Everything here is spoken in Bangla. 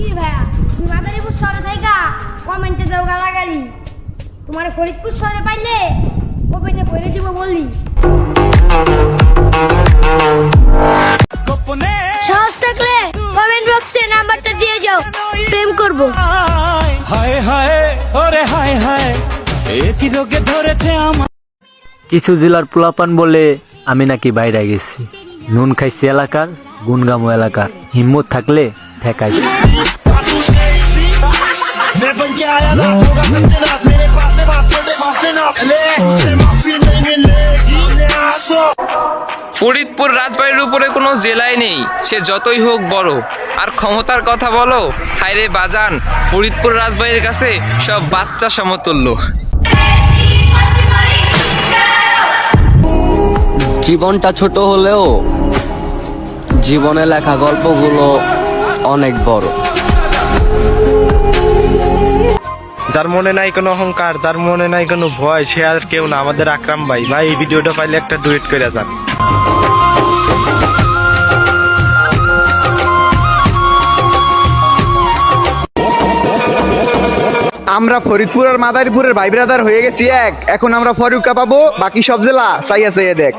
কি ভাইয়া? তুমি মাদারীপুর শহরে থাইকা? কমেন্টে দাও গালাগালি। তোমার ফরিদপুর শহরে পাইলে ওপেনে ভরে দিব বললি। সাহস থাকলে কমেন্ট বক্সে নাম্বারটা দিয়ে যাও। প্রেম করব। হায় হায় ওরে হায় হায় রোগে ধরেছে আমার। কিছু জেলার পোলাপান বলে আমি নাকি বাইরে গেছি। নুন খাইছি এলাকার গুনগামো এলাকার। হিম্মত থাকলে ঠেকাই। ফরিদপুর রাজবাড়ির উপরে কোনো জেলায় নেই সে যতই হোক বড়। আর ক্ষমতার কথা বলো হায়রে বাজান ফরিদপুর রাজবাড়ির কাছে সব বাচ্চা সমতুল্য। জীবনটা ছোট হলেও জীবনে লেখা গল্পগুলো অনেক বড়। যার মনে নাই কোনো অহংকার যার মনে নাই কোনো ভয় সে আর কেউ না আমাদের আকরাম ভাই। ভাই এই ভিডিওটা পাইলে একটা ডুয়েট করে যান। আমরা ফরিদপুর আর মাদারীপুরের ভাই ব্রাদার হয়ে গেছি এক। এখন আমরা ফরুকা পাবো বাকি সব জেলা চাইয়া চাইয়া দেখ।